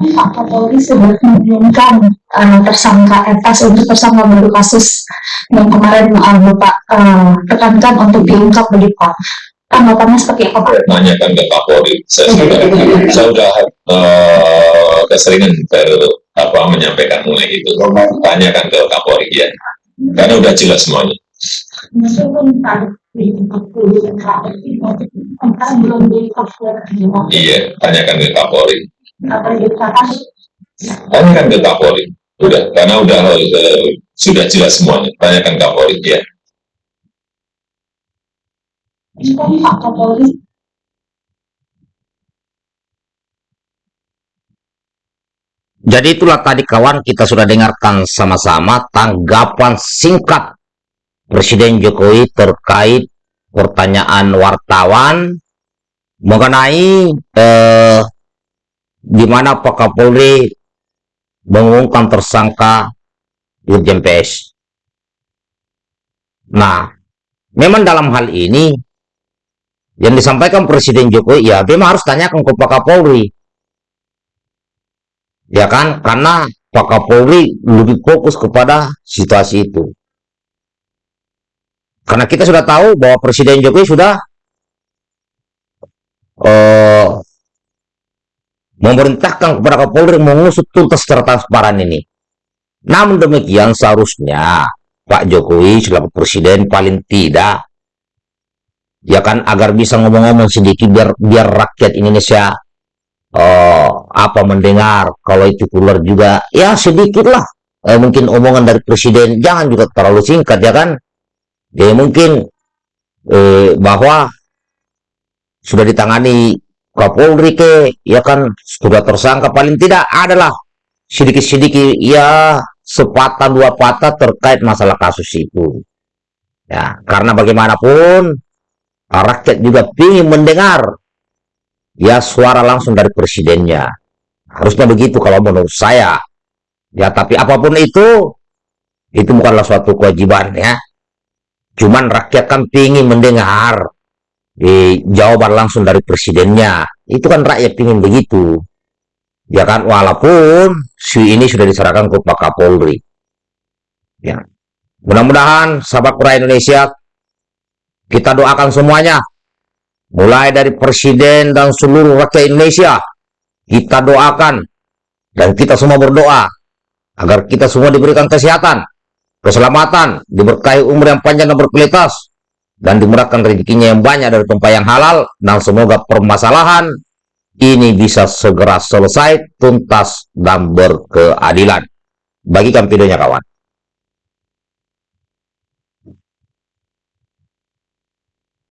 Pak Kapolri sudah mengumumkan uh, tersangka Etas untuk tersangka baru kasus yang kemarin uh, Bapak uh, tekankan untuk diungkap begitu Pak. Tanggapannya seperti apa Pak? Tanyakan ke Kapolri. Saya sudah, saya sudah uh, keseringan ter, apa, menyampaikan mulai itu. Tanyakan ke Kapolri ya. Karena udah jelas semuanya. Di Iya, tanyakan ke Kapolri. Tanyakan ke Kapolri. Udah, karena udah uh, sudah jelas semuanya. Tanyakan Kapolri ya. Kapolri Jadi itulah tadi kawan kita sudah dengarkan sama-sama tanggapan singkat Presiden Jokowi terkait pertanyaan wartawan mengenai eh, di mana Pak Kapolri mengumumkan tersangka Irjen PS. Nah, memang dalam hal ini yang disampaikan Presiden Jokowi ya memang harus tanyakan ke Pak Kapolri. Ya kan? Karena Pak Kapolri lebih fokus kepada situasi itu. Karena kita sudah tahu bahwa Presiden Jokowi sudah memerintahkan kepada Kapolri mengusut tuntas secara transparan ini. Namun demikian seharusnya Pak Jokowi selaku Presiden paling tidak ya kan agar bisa ngomong-ngomong sedikit biar biar rakyat Indonesia oh, apa mendengar. Kalau itu keluar juga ya sedikit lah eh, mungkin omongan dari presiden. Jangan juga terlalu singkat ya kan? Ya mungkin eh, bahwa sudah ditangani Kapolri ke ya kan sudah tersangka paling tidak adalah sedikit-sedikit ya sepatah dua patah terkait masalah kasus itu ya karena bagaimanapun rakyat juga ingin mendengar ya suara langsung dari presidennya. Harusnya begitu kalau menurut saya. Ya, tapi apa pun itu, itu bukanlah suatu kewajiban ya. Cuman rakyat kan ingin mendengar eh, jawaban langsung dari presidennya. Itu kan rakyat ingin begitu. Ya kan, walaupun si ini sudah diserahkan ke Pak Kapolri. Ya. Mudah-mudahan sahabat pura Indonesia kita doakan semuanya mulai dari presiden dan seluruh rakyat Indonesia kita doakan dan kita semua berdoa agar kita semua diberikan kesehatan keselamatan diberkahi umur yang panjang dan berkualitas dan dimurahkan rezekinya yang banyak dari tempat yang halal. Dan semoga permasalahan ini bisa segera selesai tuntas dan berkeadilan. Bagikan videonya kawan